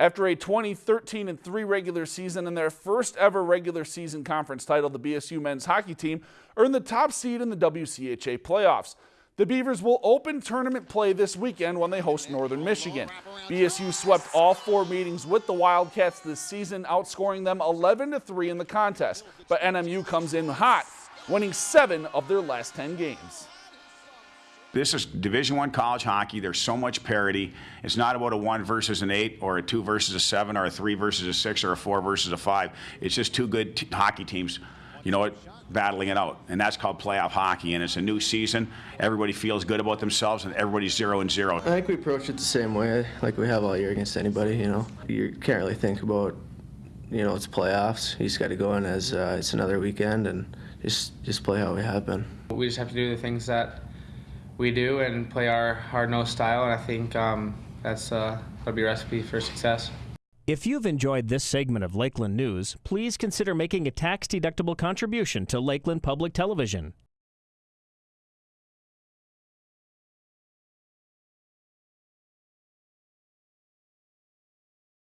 After a 2013 and 3 regular season and their first ever regular season conference title, the BSU men's hockey team earned the top seed in the WCHA playoffs. The Beavers will open tournament play this weekend when they host Northern Michigan. BSU swept all four meetings with the Wildcats this season, outscoring them 11 to 3 in the contest. But NMU comes in hot, winning seven of their last 10 games. This is Division One college hockey. There's so much parity. It's not about a one versus an eight, or a two versus a seven, or a three versus a six, or a four versus a five. It's just two good t- hockey teams, you know what, battling it out, and that's called playoff hockey. And it's a new season. Everybody feels good about themselves, and everybody's zero and zero. I think we approach it the same way, like we have all year against anybody. You know, you can't really think about, you know, it's playoffs. You just got to go in as uh, it's another weekend and just just play how we have been. We just have to do the things that we do and play our hard-nosed style, and I think um, that's uh, that'll be a recipe for success. If you've enjoyed this segment of Lakeland News, please consider making a tax-deductible contribution to Lakeland Public Television.